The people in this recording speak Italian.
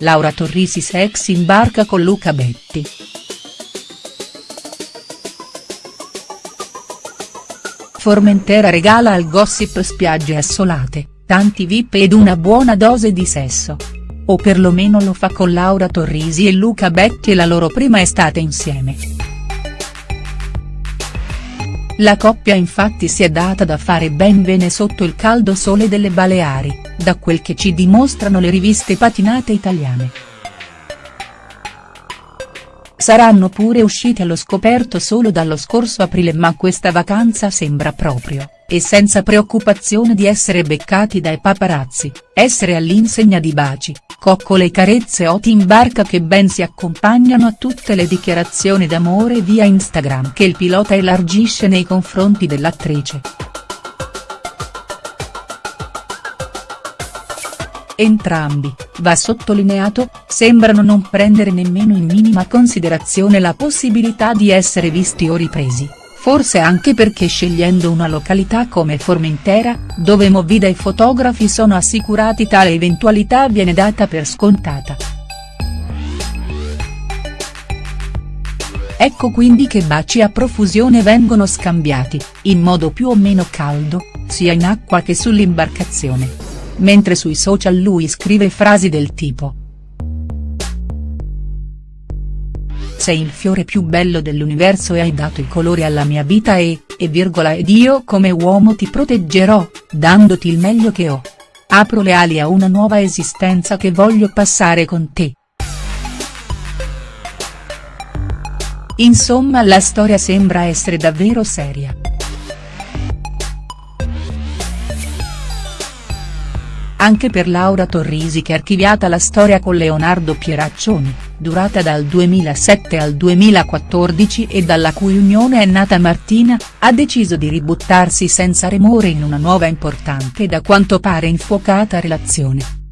Laura Torrisi sex in barca con Luca Betti. Formentera regala al gossip spiagge assolate, tanti vip ed una buona dose di sesso. O perlomeno lo fa con Laura Torrisi e Luca Betti e la loro prima estate insieme. La coppia infatti si è data da fare ben bene sotto il caldo sole delle Baleari, da quel che ci dimostrano le riviste patinate italiane. Saranno pure usciti allo scoperto solo dallo scorso aprile ma questa vacanza sembra proprio, e senza preoccupazione di essere beccati dai paparazzi, essere all'insegna di baci, coccole e carezze oti in barca che ben si accompagnano a tutte le dichiarazioni d'amore via Instagram che il pilota elargisce nei confronti dell'attrice. Entrambi, va sottolineato, sembrano non prendere nemmeno in minima considerazione la possibilità di essere visti o ripresi, forse anche perché scegliendo una località come Formentera, dove Movida e fotografi sono assicurati tale eventualità viene data per scontata. Ecco quindi che baci a profusione vengono scambiati, in modo più o meno caldo, sia in acqua che sull'imbarcazione mentre sui social lui scrive frasi del tipo. Sei il fiore più bello dell'universo e hai dato i colori alla mia vita e, e virgola ed io come uomo ti proteggerò, dandoti il meglio che ho. Apro le ali a una nuova esistenza che voglio passare con te. Insomma la storia sembra essere davvero seria. anche per Laura Torrisi che archiviata la storia con Leonardo Pieraccioni, durata dal 2007 al 2014 e dalla cui unione è nata Martina, ha deciso di ributtarsi senza remore in una nuova importante e da quanto pare infuocata relazione.